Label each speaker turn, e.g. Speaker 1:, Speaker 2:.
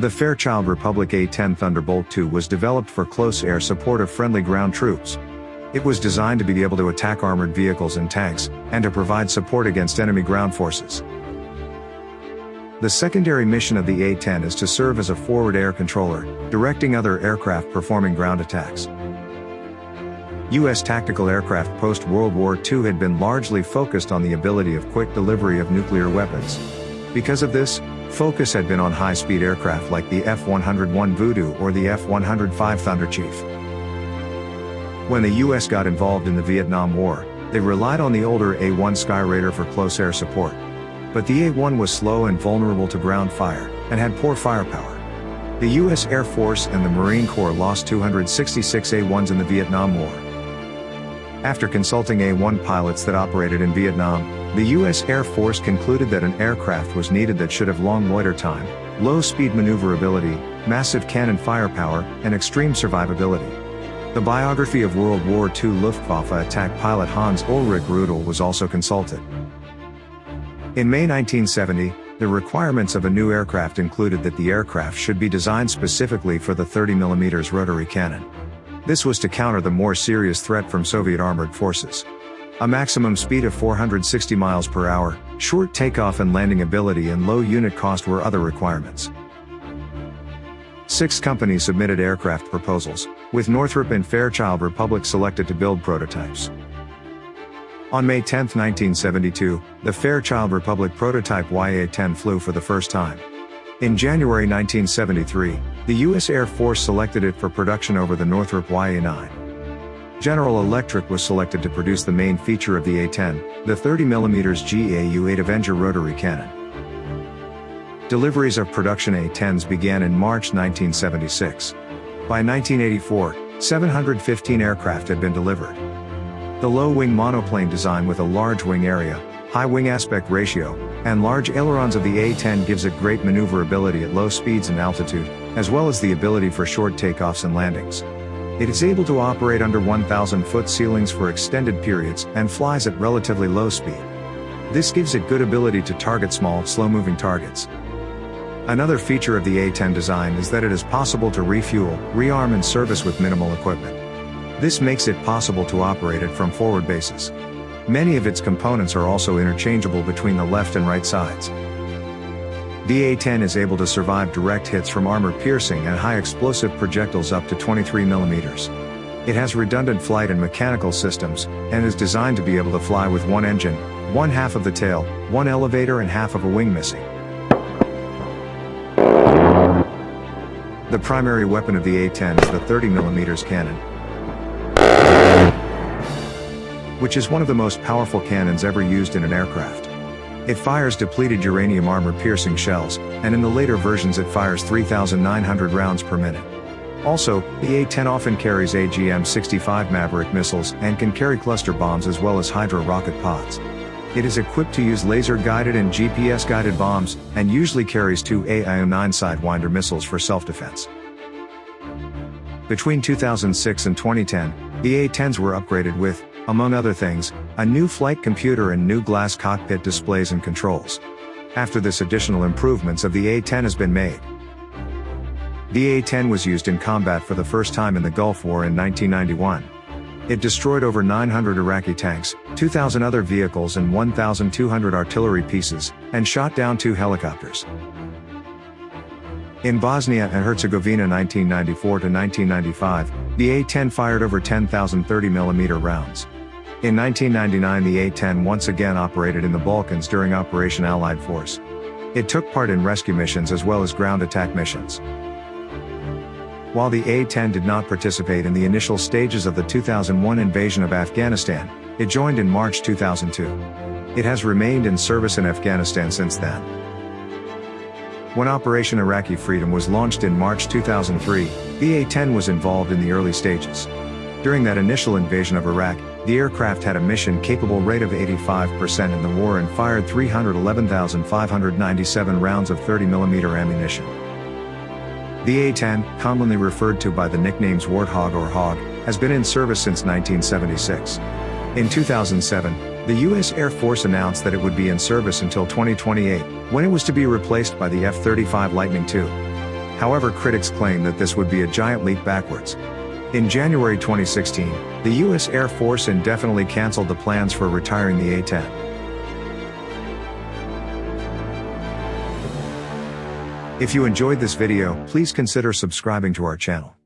Speaker 1: The Fairchild Republic A-10 Thunderbolt II was developed for close air support of friendly ground troops. It was designed to be able to attack armored vehicles and tanks, and to provide support against enemy ground forces. The secondary mission of the A-10 is to serve as a forward air controller, directing other aircraft performing ground attacks. U.S. tactical aircraft post-World War II had been largely focused on the ability of quick delivery of nuclear weapons. Because of this, focus had been on high-speed aircraft like the F-101 Voodoo or the F-105 Thunderchief. When the US got involved in the Vietnam War, they relied on the older A-1 Skyraider for close air support. But the A-1 was slow and vulnerable to ground fire, and had poor firepower. The US Air Force and the Marine Corps lost 266 A-1s in the Vietnam War. After consulting A-1 pilots that operated in Vietnam, the U.S. Air Force concluded that an aircraft was needed that should have long loiter time, low speed maneuverability, massive cannon firepower, and extreme survivability. The biography of World War II Luftwaffe attack pilot Hans Ulrich Rudel was also consulted. In May 1970, the requirements of a new aircraft included that the aircraft should be designed specifically for the 30mm rotary cannon. This was to counter the more serious threat from Soviet armored forces. A maximum speed of 460 miles per hour, short takeoff and landing ability and low unit cost were other requirements. Six companies submitted aircraft proposals, with Northrop and Fairchild Republic selected to build prototypes. On May 10, 1972, the Fairchild Republic prototype YA-10 flew for the first time. In January 1973, the U.S. Air Force selected it for production over the Northrop YA-9. General Electric was selected to produce the main feature of the A-10, the 30mm GAU-8 Avenger rotary cannon. Deliveries of production A-10s began in March 1976. By 1984, 715 aircraft had been delivered. The low-wing monoplane design with a large wing area, high wing aspect ratio, and large ailerons of the A-10 gives it great maneuverability at low speeds and altitude, as well as the ability for short takeoffs and landings. It is able to operate under 1,000 foot ceilings for extended periods and flies at relatively low speed. This gives it good ability to target small, slow-moving targets. Another feature of the A-10 design is that it is possible to refuel, rearm and service with minimal equipment. This makes it possible to operate it from forward bases. Many of its components are also interchangeable between the left and right sides. The A-10 is able to survive direct hits from armor-piercing and high-explosive projectiles up to 23 millimeters. It has redundant flight and mechanical systems, and is designed to be able to fly with one engine, one half of the tail, one elevator and half of a wing missing. The primary weapon of the A-10 is the 30mm cannon, which is one of the most powerful cannons ever used in an aircraft. It fires depleted uranium armor-piercing shells, and in the later versions it fires 3,900 rounds per minute. Also, the A-10 often carries AGM-65 Maverick missiles and can carry cluster bombs as well as Hydra rocket pods. It is equipped to use laser-guided and GPS-guided bombs, and usually carries two AIM-9 Sidewinder missiles for self-defense. Between 2006 and 2010, the A-10s were upgraded with, among other things, a new flight computer and new glass cockpit displays and controls. After this additional improvements of the A-10 has been made. The A-10 was used in combat for the first time in the Gulf War in 1991. It destroyed over 900 Iraqi tanks, 2,000 other vehicles and 1,200 artillery pieces, and shot down two helicopters. In Bosnia and Herzegovina 1994 to 1995, the A-10 fired over 10,000 30mm rounds. In 1999 the A-10 once again operated in the Balkans during Operation Allied Force. It took part in rescue missions as well as ground attack missions. While the A-10 did not participate in the initial stages of the 2001 invasion of Afghanistan, it joined in March 2002. It has remained in service in Afghanistan since then. When Operation Iraqi Freedom was launched in March 2003, the A-10 was involved in the early stages. During that initial invasion of Iraq, the aircraft had a mission-capable rate of 85% in the war and fired 311,597 rounds of 30mm ammunition. The A-10, commonly referred to by the nicknames Warthog or Hog, has been in service since 1976. In 2007, the U.S. Air Force announced that it would be in service until 2028, when it was to be replaced by the F-35 Lightning II. However critics claim that this would be a giant leap backwards. In January 2016, the U.S. Air Force indefinitely canceled the plans for retiring the A-10. If you enjoyed this video, please consider subscribing to our channel.